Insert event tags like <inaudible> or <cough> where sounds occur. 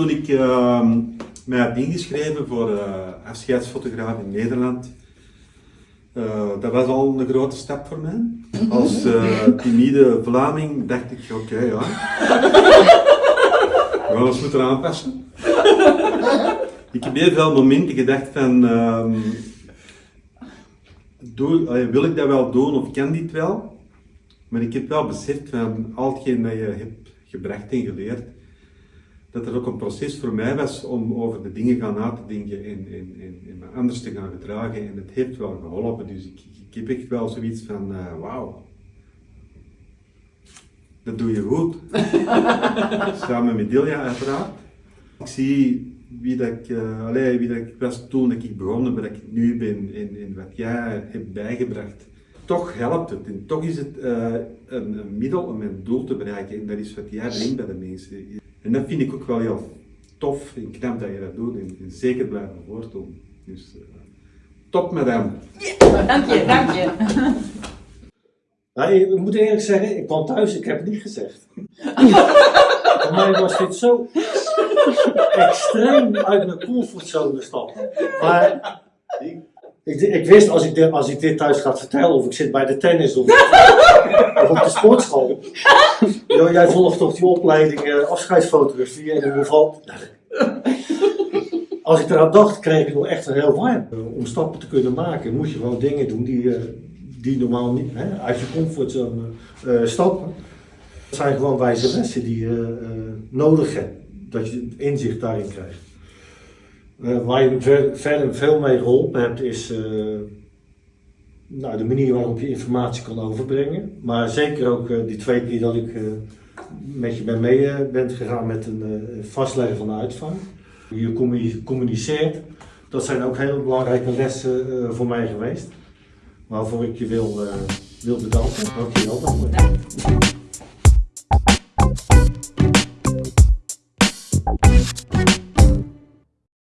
Toen ik uh, mij had ingeschreven voor uh, afscheidsfotograaf in Nederland, uh, dat was al een grote stap voor mij. Als uh, timide Vlaming dacht ik, oké okay, ja, we gaan ons moeten aanpassen. ik heb heel veel momenten gedacht van, um, doe, wil ik dat wel doen of kan dit wel? Maar ik heb wel beseft van al hetgeen dat je hebt gebracht en geleerd, dat er ook een proces voor mij was om over de dingen gaan na te denken en, en, en, en me anders te gaan gedragen. En het heeft wel geholpen, dus ik, ik heb echt wel zoiets van, uh, wauw, dat doe je goed. <laughs> Samen met Delia uiteraard. Ik zie wie dat ik, uh, allee, wie dat ik was toen dat ik begon, waar ik nu ben en, en wat jij hebt bijgebracht. Toch helpt het en toch is het uh, een, een, middel om mijn doel te bereiken en dat is wat jij brengt bij de mensen. En dat vind ik ook wel heel tof en knap dat je dat doet en, en zeker blijven voortdoen. Dus uh, top madame. Ja, dank je, dank je. Nou, ik moet eerlijk zeggen, ik kwam thuis, ik heb het niet gezegd. <laughs> Voor mij was dit zo extreem uit mijn comfortzone stappen. Maar ik, ik, wist als ik, dit, als ik dit thuis ga vertellen, of ik zit bij de tennis of, of op de sportschool. <laughs> Yo, jij volgt toch die opleiding uh, afscheidsfotografie en ieder geval. Als ik eraan dacht, kreeg ik nog echt een heel warm. Om stappen te kunnen maken, moet je gewoon dingen doen die, uh, die normaal niet, hè, uit je comfortzone stappen. Dat zijn gewoon wijze lessen die je nodig hebt dat je inzicht daarin krijgt. Waar je verder veel mee geholpen hebt, is nou, de manier waarop je informatie kan overbrengen. Maar zeker ook uh, die twee keer dat ik met je ben mee ben gegaan met een vastleggen van de uitvang. Je communiceert, dat zijn ook hele belangrijke lessen voor mij geweest. Waarvoor ik je wil, wil bedanken. Dankjewel daarvoor.